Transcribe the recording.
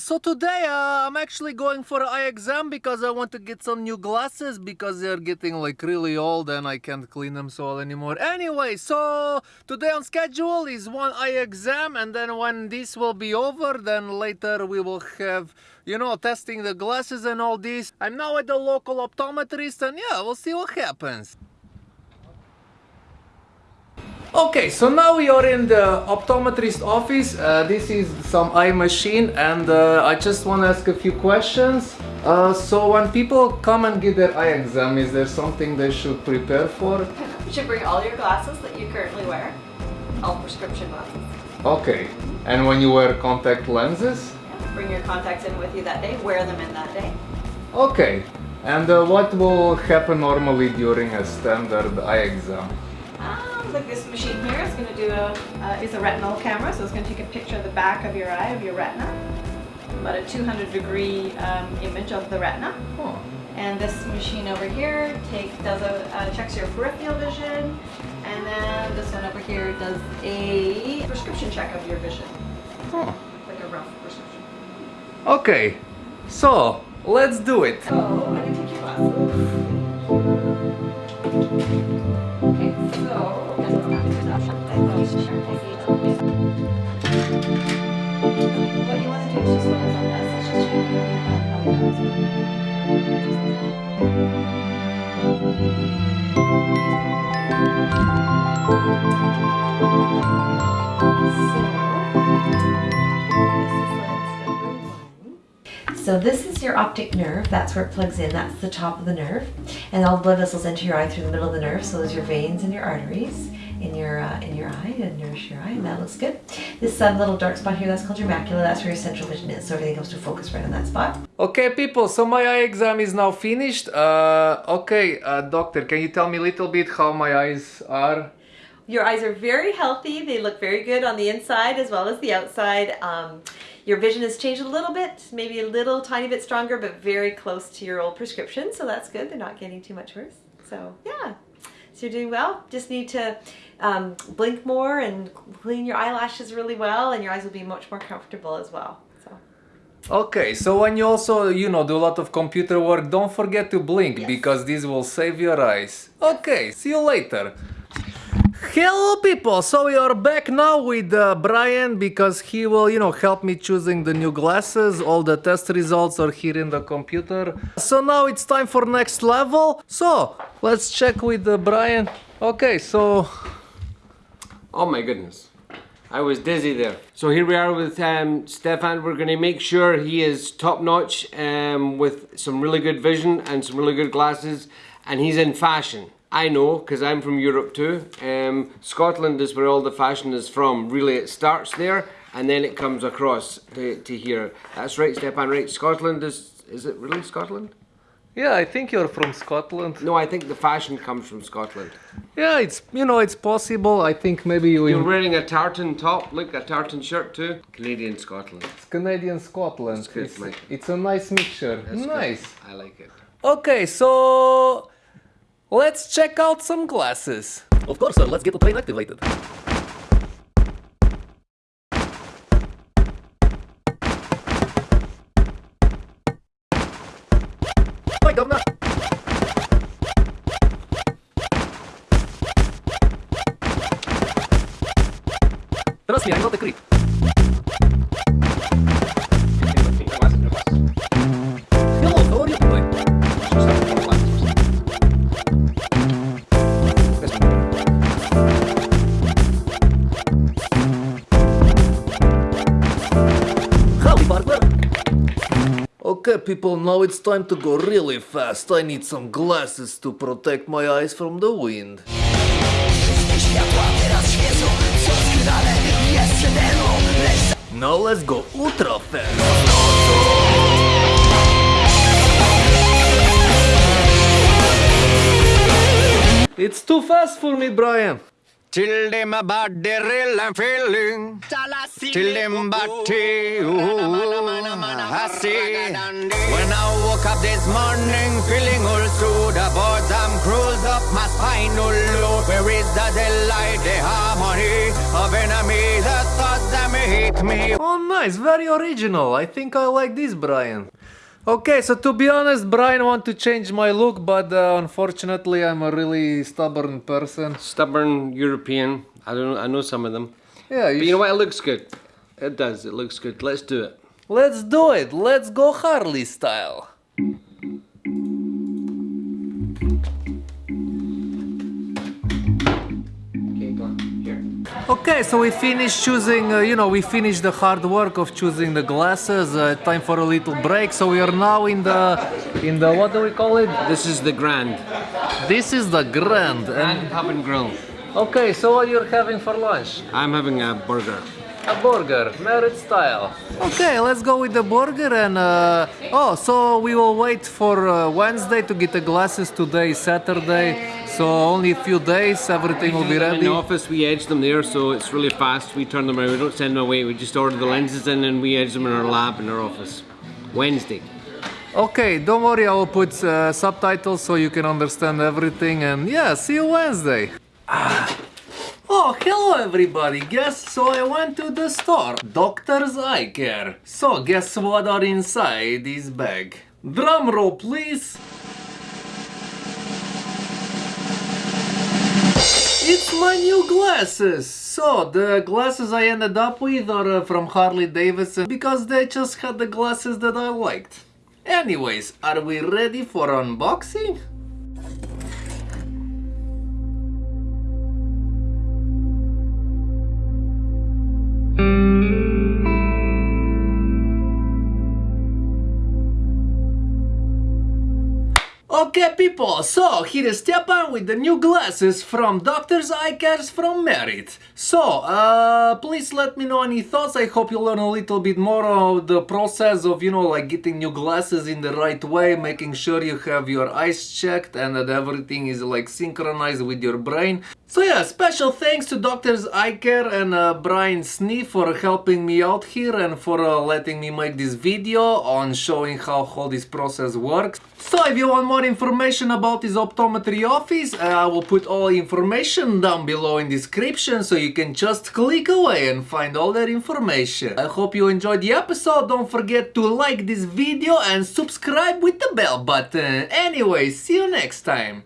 so today uh, I'm actually going for an eye exam because I want to get some new glasses because they're getting like really old and I can't clean them so well anymore. Anyway, so today on schedule is one eye exam and then when this will be over, then later we will have, you know, testing the glasses and all this. I'm now at the local optometrist and yeah, we'll see what happens. Okay, so now we are in the optometrist office. Uh, this is some eye machine and uh, I just want to ask a few questions. Uh, so when people come and get their eye exam, is there something they should prepare for? You should bring all your glasses that you currently wear, all prescription glasses. Okay, and when you wear contact lenses? Yeah. Bring your contacts in with you that day, wear them in that day. Okay, and uh, what will happen normally during a standard eye exam? Um, like this machine here is going to do a, uh, is a retinal camera, so it's going to take a picture of the back of your eye, of your retina. About a 200 degree um, image of the retina. Oh. And this machine over here take, does a, uh, checks your peripheral vision. And then this one over here does a prescription check of your vision. Oh. Like a rough prescription. Okay, so let's do it. So, So this is your optic nerve, that's where it plugs in, that's the top of the nerve. And all the blood vessels enter your eye through the middle of the nerve, so those are your veins and your arteries in your uh, in your eye and nourish your eye, and that looks good. This um, little dark spot here, that's called your macula. That's where your central vision is, so everything comes to focus right on that spot. Okay, people. So my eye exam is now finished. Uh, okay, uh, doctor, can you tell me a little bit how my eyes are? Your eyes are very healthy. They look very good on the inside as well as the outside. Um, your vision has changed a little bit, maybe a little tiny bit stronger, but very close to your old prescription. So that's good. They're not getting too much worse. So yeah, so you're doing well. Just need to um, blink more and clean your eyelashes really well and your eyes will be much more comfortable as well. So. Okay, so when you also, you know, do a lot of computer work, don't forget to blink yes. because this will save your eyes. Okay, see you later. Hello people, so we are back now with uh, Brian because he will, you know, help me choosing the new glasses. All the test results are here in the computer. So now it's time for next level. So, let's check with uh, Brian. Okay, so Oh my goodness. I was dizzy there. So here we are with um, Stefan. We're to make sure he is top notch um, with some really good vision and some really good glasses. And he's in fashion. I know because I'm from Europe too. Um, Scotland is where all the fashion is from. Really, it starts there and then it comes across to, to here. That's right, Stefan, right? Scotland is, is it really Scotland? Yeah, I think you're from Scotland. No, I think the fashion comes from Scotland. Yeah, it's you know it's possible. I think maybe you. You're wearing a tartan top, look, a tartan shirt too. Canadian Scotland. It's Canadian Scotland. good, it's, it's, a nice mixture. That's nice. Good. I like it. Okay, so Let's check out some glasses. Of course, sir. Let's get the plane activated. Hi, Governor. Trust me, I'm not a creep. Okay people, now it's time to go really fast. I need some glasses to protect my eyes from the wind. Now let's go ultra fast. It's too fast for me, Brian. Till them about the real I'm feeling. Till them body, I see. When I woke up this morning, feeling all through the boards, I'm cruised up my spinal loop. Where is the delight, the harmony of enemy, the thoughts that me with me. Oh, nice, very original. I think I like this, Brian. Okay, so to be honest, Brian want to change my look, but uh, unfortunately, I'm a really stubborn person. Stubborn European. I don't. I know some of them. Yeah, But you know what? It looks good. It does. It looks good. Let's do it. Let's do it. Let's go Harley style. Okay, so we finished choosing, uh, you know, we finished the hard work of choosing the glasses. Uh, time for a little break. So we are now in the, in the, what do we call it? This is the Grand. This is the Grand. And, Grand Pub and Grill. okay, so what you're having for lunch? I'm having a burger. A burger, Merritt style. Okay, let's go with the burger and uh, oh, so we will wait for uh, Wednesday to get the glasses. Today Saturday, so only a few days. Everything will be ready. In the ready. office, we edge them there, so it's really fast. We turn them around. We don't send them away. We just order the lenses in and we edge them in our lab in our office. Wednesday. Okay, don't worry. I will put uh, subtitles so you can understand everything. And yeah, see you Wednesday. Ah. Oh, hello everybody. Guess so I went to the store. Doctor's Eye Care. So guess what are inside this bag? Drum roll, please. It's my new glasses! So, the glasses I ended up with are uh, from Harley Davidson because they just had the glasses that I liked. Anyways, are we ready for unboxing? Okay people, so here is Stepan with the new glasses from Doctor's Eye Cares from Merritt. So, uh, please let me know any thoughts, I hope you learn a little bit more of the process of, you know, like getting new glasses in the right way, making sure you have your eyes checked and that everything is like synchronized with your brain. So yeah, special thanks to Doctors Eye Care and uh, Brian Snee for helping me out here and for uh, letting me make this video on showing how all this process works. So if you want more information about this optometry office, uh, I will put all information down below in description so you can just click away and find all that information. I hope you enjoyed the episode, don't forget to like this video and subscribe with the bell button. Anyway, see you next time.